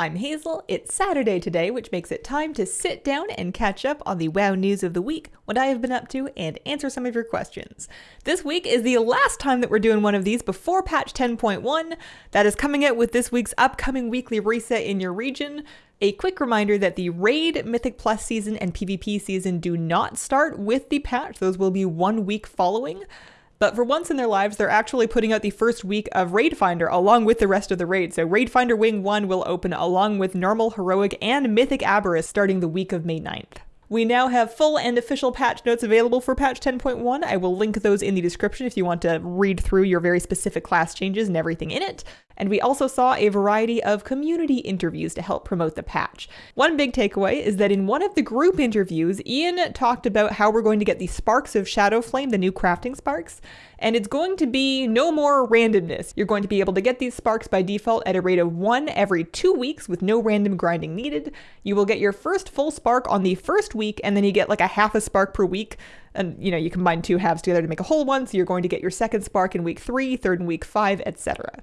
I'm Hazel. It's Saturday today, which makes it time to sit down and catch up on the WoW news of the week, what I have been up to, and answer some of your questions. This week is the last time that we're doing one of these before patch 10.1. That is coming out with this week's upcoming weekly reset in your region. A quick reminder that the Raid, Mythic Plus season, and PvP season do not start with the patch, those will be one week following. But for once in their lives, they're actually putting out the first week of Raid Finder along with the rest of the raid. So Raid Finder Wing 1 will open along with Normal, Heroic, and Mythic Aberrus starting the week of May 9th. We now have full and official patch notes available for patch 10.1. I will link those in the description if you want to read through your very specific class changes and everything in it. And we also saw a variety of community interviews to help promote the patch. One big takeaway is that in one of the group interviews, Ian talked about how we're going to get the sparks of Shadowflame, the new crafting sparks, and it's going to be no more randomness. You're going to be able to get these sparks by default at a rate of one every two weeks with no random grinding needed. You will get your first full spark on the first week, and then you get like a half a spark per week. And you know, you combine two halves together to make a whole one, so you're going to get your second spark in week three, third in week five, etc.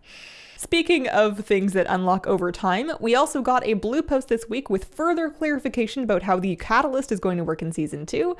Speaking of things that unlock over time, we also got a blue post this week with further clarification about how the catalyst is going to work in season 2.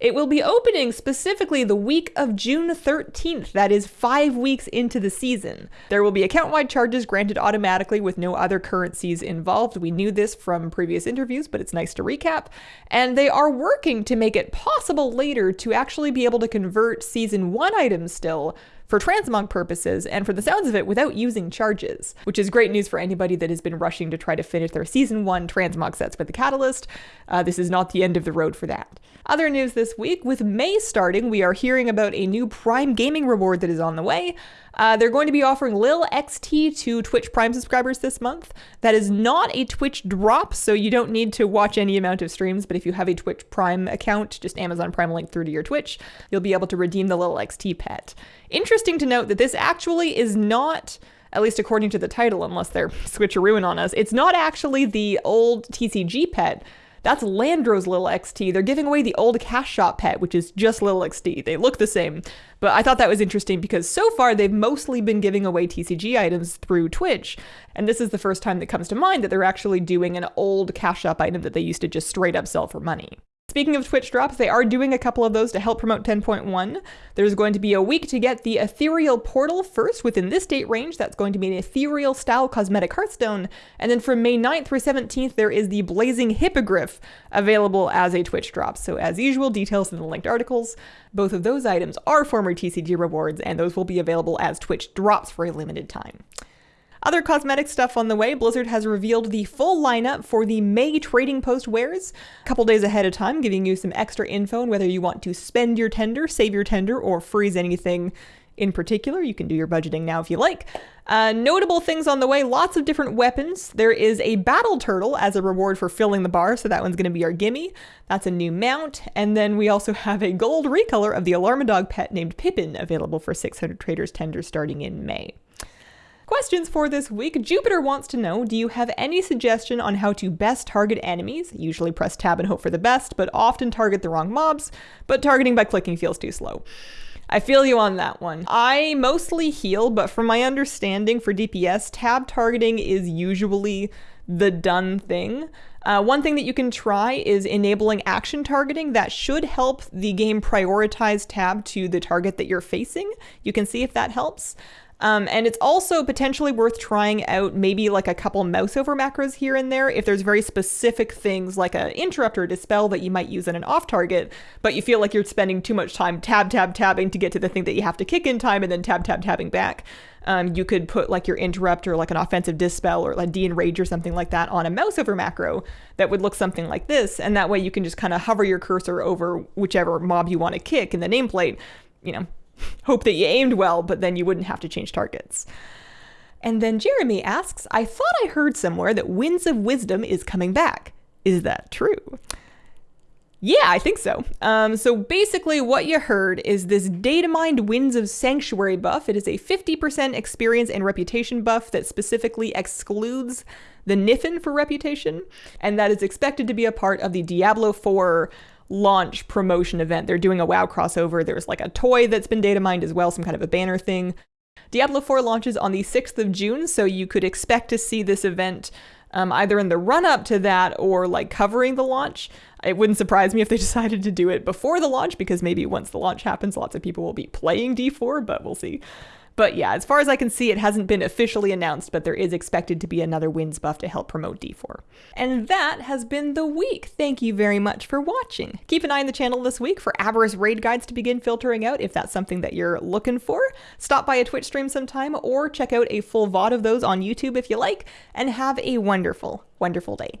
It will be opening specifically the week of June 13th, that is five weeks into the season. There will be account wide charges granted automatically with no other currencies involved. We knew this from previous interviews, but it's nice to recap. And they are working to make it possible later to actually be able to convert season 1 items still for transmog purposes and for the sounds of it without using charges, which is great news for anybody that has been rushing to try to finish their season one transmog sets with the Catalyst. Uh, this is not the end of the road for that. Other news this week, with May starting, we are hearing about a new Prime Gaming reward that is on the way. Uh, they're going to be offering Lil XT to Twitch Prime subscribers this month. That is not a Twitch drop, so you don't need to watch any amount of streams, but if you have a Twitch Prime account, just Amazon Prime link through to your Twitch, you'll be able to redeem the Lil XT pet. Interesting to note that this actually is not at least according to the title, unless they're switcherooing on us, it's not actually the old TCG pet. That's Landro's Little XT. They're giving away the old Cash Shop pet, which is just Lil XT. They look the same. But I thought that was interesting because so far they've mostly been giving away TCG items through Twitch. And this is the first time that comes to mind that they're actually doing an old Cash Shop item that they used to just straight up sell for money. Speaking of Twitch drops, they are doing a couple of those to help promote 10.1. There's going to be a week to get the Ethereal Portal first within this date range. That's going to be an Ethereal style cosmetic Hearthstone. And then from May 9th through 17th, there is the Blazing Hippogryph available as a Twitch drop. So as usual, details in the linked articles. Both of those items are former TCG rewards, and those will be available as Twitch drops for a limited time. Other cosmetic stuff on the way, Blizzard has revealed the full lineup for the May Trading Post wares a couple days ahead of time, giving you some extra info on whether you want to spend your tender, save your tender, or freeze anything in particular. You can do your budgeting now if you like. Uh, notable things on the way lots of different weapons. There is a battle turtle as a reward for filling the bar, so that one's going to be our gimme. That's a new mount. And then we also have a gold recolor of the Alarm-O-Dog pet named Pippin available for 600 traders tender starting in May. Questions for this week. Jupiter wants to know, do you have any suggestion on how to best target enemies? Usually press tab and hope for the best, but often target the wrong mobs, but targeting by clicking feels too slow. I feel you on that one. I mostly heal, but from my understanding for DPS, tab targeting is usually the done thing. Uh, one thing that you can try is enabling action targeting. That should help the game prioritize tab to the target that you're facing. You can see if that helps. Um, and it's also potentially worth trying out maybe like a couple mouse over macros here and there if there's very specific things like an interrupt or a dispel that you might use in an off target, but you feel like you're spending too much time tab, tab, tabbing to get to the thing that you have to kick in time and then tab, tab, tabbing back. Um, you could put like your interrupt or like an offensive dispel or like de-enrage or something like that on a mouse over macro that would look something like this. And that way you can just kind of hover your cursor over whichever mob you want to kick in the nameplate, you know, hope that you aimed well, but then you wouldn't have to change targets. And then Jeremy asks, I thought I heard somewhere that Winds of Wisdom is coming back. Is that true? Yeah, I think so. Um, so basically, what you heard is this data mined Winds of Sanctuary buff. It is a 50% experience and reputation buff that specifically excludes the Niffen for reputation, and that is expected to be a part of the Diablo 4 launch promotion event. They're doing a WoW crossover. There's like a toy that's been data mined as well, some kind of a banner thing. Diablo 4 launches on the 6th of June, so you could expect to see this event um, either in the run up to that or like covering the launch. It wouldn't surprise me if they decided to do it before the launch because maybe once the launch happens, lots of people will be playing D4, but we'll see. But yeah, as far as I can see, it hasn't been officially announced, but there is expected to be another wins buff to help promote D4. And that has been the week. Thank you very much for watching. Keep an eye on the channel this week for Aberrus raid guides to begin filtering out if that's something that you're looking for. Stop by a Twitch stream sometime or check out a full VOD of those on YouTube if you like, and have a wonderful, wonderful day.